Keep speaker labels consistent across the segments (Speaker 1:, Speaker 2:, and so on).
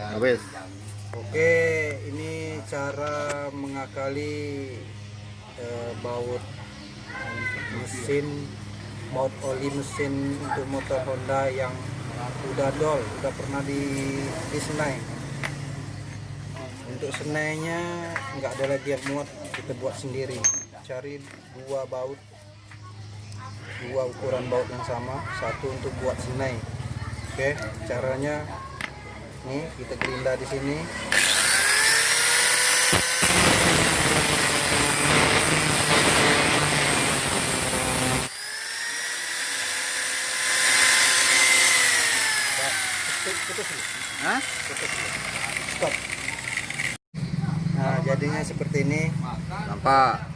Speaker 1: habis
Speaker 2: Oke, ini cara mengakali eh, baut mesin, baut oli mesin untuk motor Honda yang udah dol, udah pernah di disenai. Untuk senainya nggak ada lagi yang muat, kita buat sendiri. Cari dua baut, dua ukuran baut yang sama, satu untuk buat senai. Oke, caranya nih kita gerinda di sini Nah.
Speaker 1: Hah?
Speaker 2: Stop. Nah, jadinya seperti ini.
Speaker 1: nampak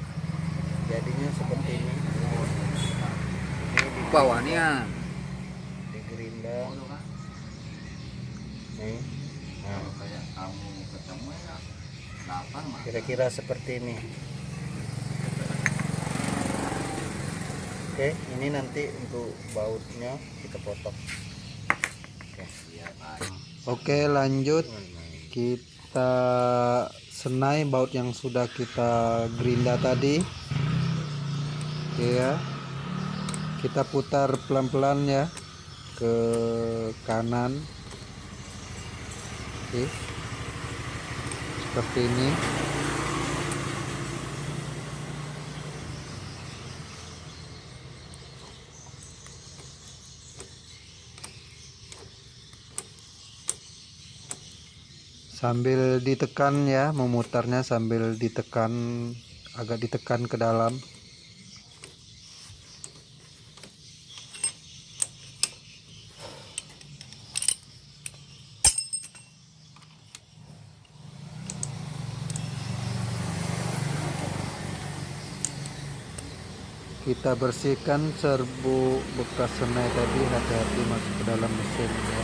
Speaker 2: Jadinya seperti ini. Ini di
Speaker 1: bawahnya
Speaker 2: di gerinda. Nah, kira-kira seperti ini. Oke, ini nanti untuk bautnya kita potong. Oke. Oke, lanjut kita senai baut yang sudah kita gerinda tadi. Oke ya. Kita putar pelan-pelan ya ke kanan. Oke. Seperti ini. sambil ditekan ya memutarnya sambil ditekan agak ditekan ke dalam kita bersihkan serbu bekas senai tadi hati-hati masuk ke dalam mesin ya.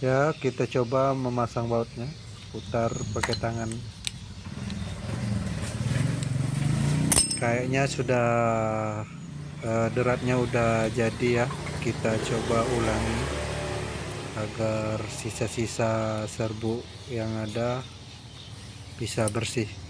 Speaker 2: Ya kita coba memasang bautnya. Putar pakai tangan. Kayaknya sudah eh, deratnya udah jadi ya. Kita coba ulangi agar sisa-sisa serbu yang ada bisa bersih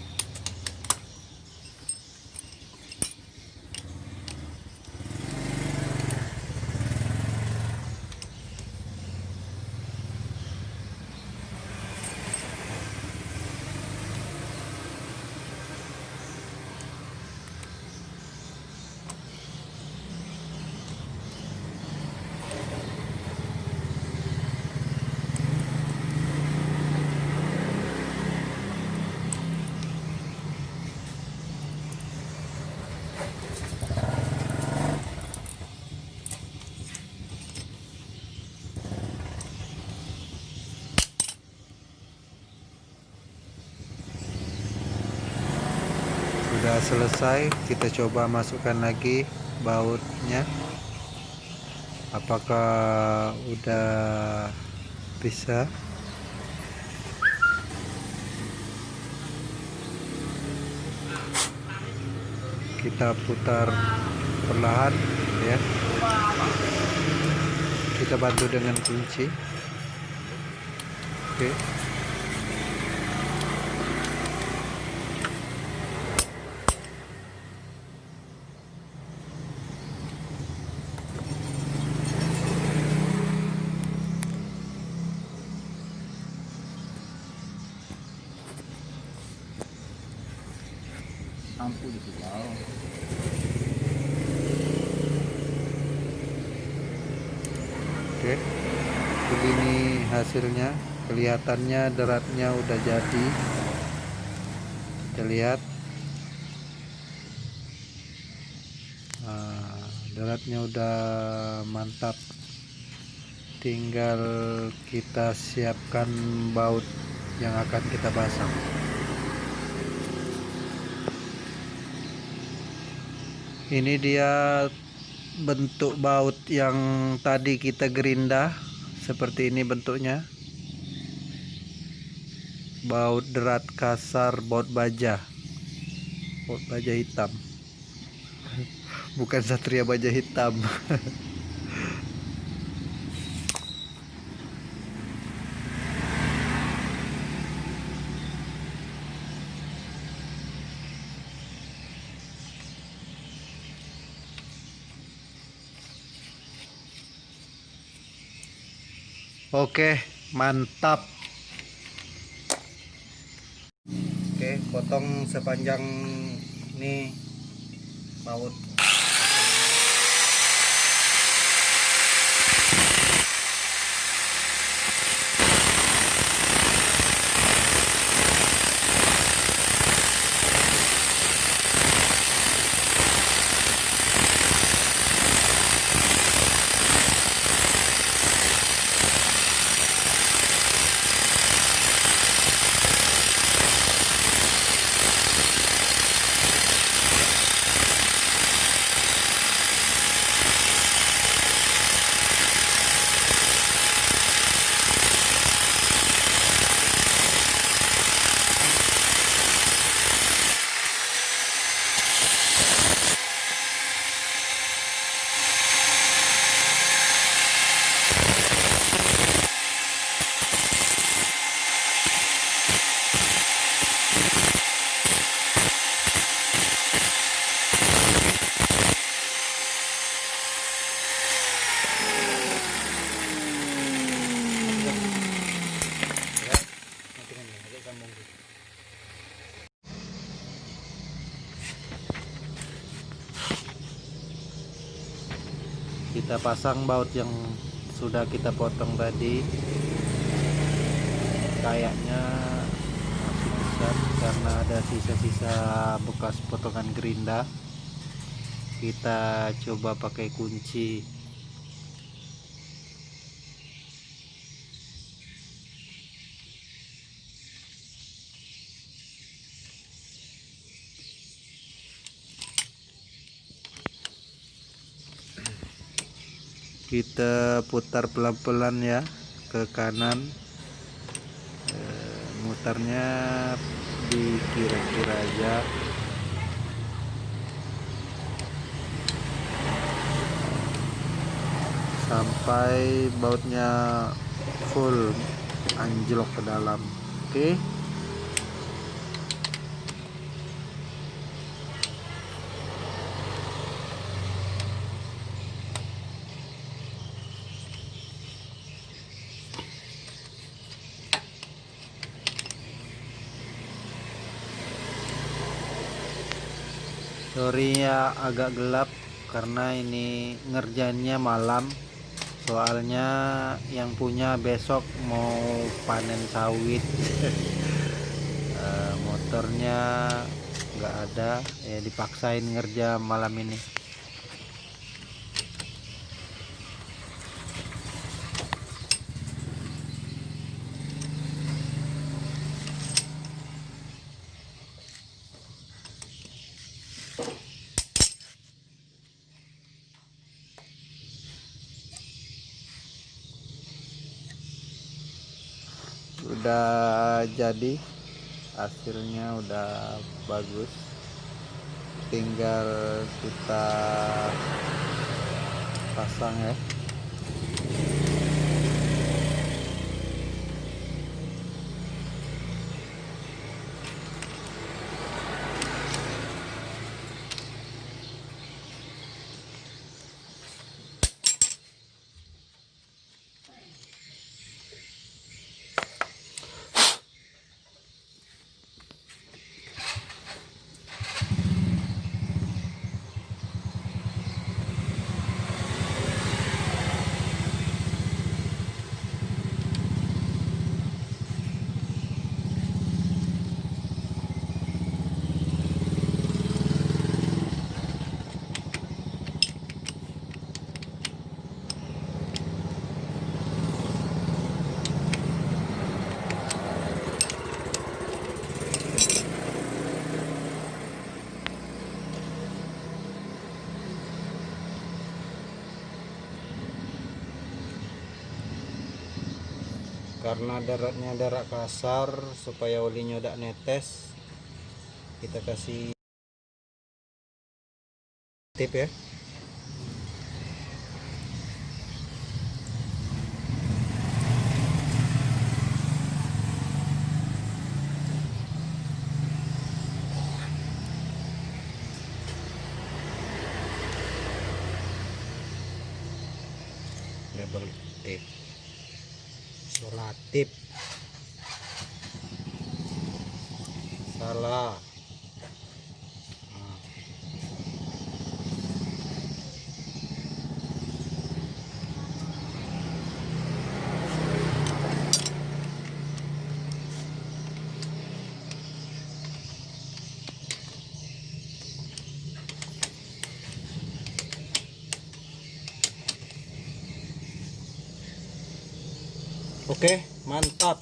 Speaker 2: selesai kita coba masukkan lagi bautnya. Apakah udah bisa? Kita putar perlahan ya. Kita bantu dengan kunci. Oke.
Speaker 1: lampu di bawah
Speaker 2: Oke, begini hasilnya. Kelihatannya deratnya udah jadi. Kita lihat. Nah, deratnya udah mantap. Tinggal kita siapkan baut yang akan kita pasang. Ini dia bentuk baut yang tadi kita gerinda seperti ini bentuknya. Baut derat kasar baut baja. Baut baja hitam. Bukan satria baja hitam Oke, mantap. Oke, potong sepanjang ini baut. Ya, nanti kan ya, agak sambung dulu. Kita pasang baut yang sudah kita potong tadi. Kayaknya masih besar karena ada sisa-sisa bekas potongan gerinda. Kita coba pakai kunci kita putar pelan-pelan ya ke kanan. Eh, mutarnya di kira-kira aja. Sampai bautnya full anjlok ke dalam. Oke sorry ya agak gelap karena ini ngerjainnya malam. Soalnya yang punya besok mau panen sawit. Eh, motornya nggak ada ya dipaksain ngerja malam ini udah jadi hasilnya udah bagus. Tinggal kita pasang ya karena daratnya darat kasar supaya olinya udah netes kita kasih tip ya. Double tape
Speaker 1: relatif salah Oke, mantap.